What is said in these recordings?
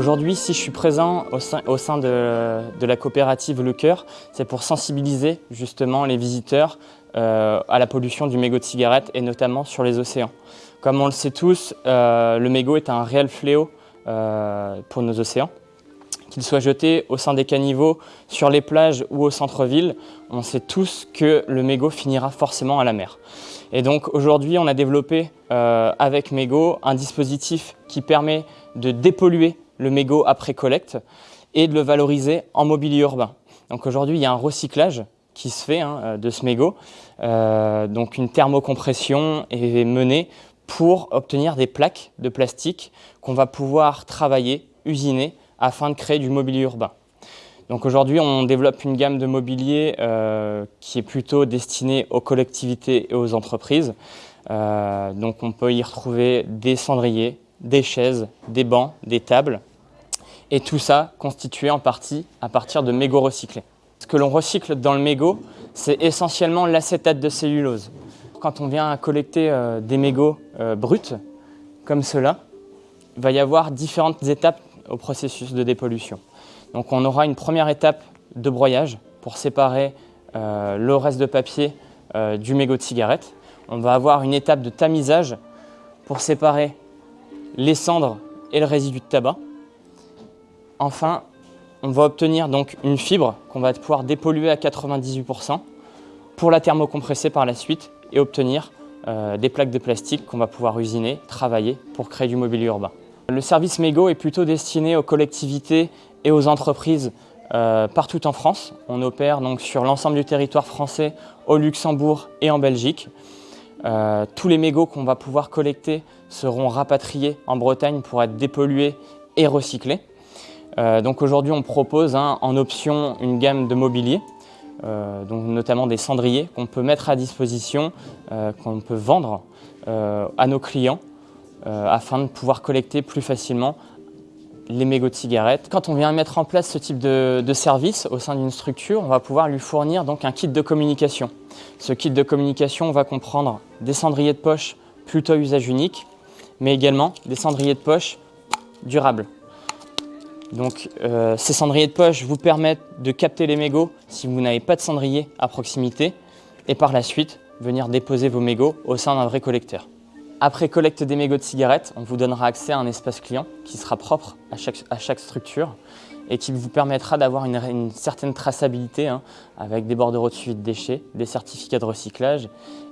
Aujourd'hui, si je suis présent au sein, de, la coopérative Le Cœur, c'est pour sensibiliser justement les visiteurs euh, à la pollution du mégot de cigarette et notamment sur les océans. Comme on le sait tous, euh, le mégot est un réel fléau euh, pour nos océans. Qu'il soit jeté au sein des caniveaux, sur les plages ou au centre-ville, on sait tous que le mégot finira forcément à la mer. Et donc aujourd'hui, on a développé avec Mégot un dispositif qui permet de dépolluer le mégot après collecte et de le valoriser en mobilier urbain. Donc aujourd'hui, il y a un recyclage qui se fait hein, de ce mégot. Euh, donc une thermocompression est menée pour obtenir des plaques de plastique qu'on va pouvoir travailler, usiner, afin de créer du mobilier urbain. Donc aujourd'hui, on développe une gamme de mobilier euh, qui est plutôt destinée aux collectivités et aux entreprises. Euh, donc on peut y retrouver des cendriers, des chaises, des bancs, des tables, et tout ça constitué en partie à partir de mégots recyclés. Ce que l'on recycle dans le mégot, c'est essentiellement l'acétate de cellulose. Quand on vient collecter euh, des mégots bruts, comme cela, il va y avoir différentes étapes au processus de dépollution. Donc on aura une première étape de broyage pour séparer euh, le reste de papier euh, du mégot de cigarette. On va avoir une étape de tamisage pour séparer les cendres et le résidu de tabac. Enfin, on va obtenir donc une fibre qu'on va pouvoir dépolluer à 98% pour la thermocompresser par la suite et obtenir euh, des plaques de plastique qu'on va pouvoir usiner, travailler pour créer du mobilier urbain. Le service mégot est plutôt destiné aux collectivités et aux entreprises euh, partout en France. On opère donc sur l'ensemble du territoire français, au Luxembourg et en Belgique. Euh, tous les mégots qu'on va pouvoir collecter seront rapatriés en Bretagne pour être dépollués et recyclés. Euh, donc aujourd'hui, on propose hein, en option une gamme de mobilier, donc notamment des cendriers qu'on peut mettre à disposition, qu'on peut vendre à nos clients afin de pouvoir collecter plus facilement les mégots de cigarettes. Quand on vient mettre en place ce type de, service au sein d'une structure, on va pouvoir lui fournir donc un kit de communication. Ce kit de communication va comprendre des cendriers de poche plutôt usage unique, mais également des cendriers de poche durables. Donc euh, ces cendriers de poche vous permettent de capter les mégots si vous n'avez pas de cendrier à proximité et par la suite venir déposer vos mégots au sein d'un vrai collecteur. Après collecte des mégots de cigarettes, on vous donnera accès à un espace client qui sera propre à chaque, structure et qui vous permettra d'avoir une, certaine traçabilité hein, avec des bordereaux de suivi de déchets, des certificats de recyclage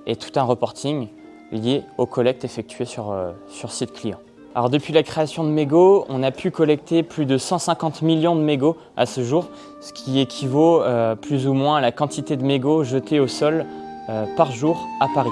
et tout un reporting lié aux collectes effectuées sur, euh, sur site client. Depuis la création de mégots, on a pu collecter plus de 150 millions de mégots à ce jour, ce qui équivaut euh, plus ou moins à la quantité de mégots jetés au sol euh, par jour à Paris.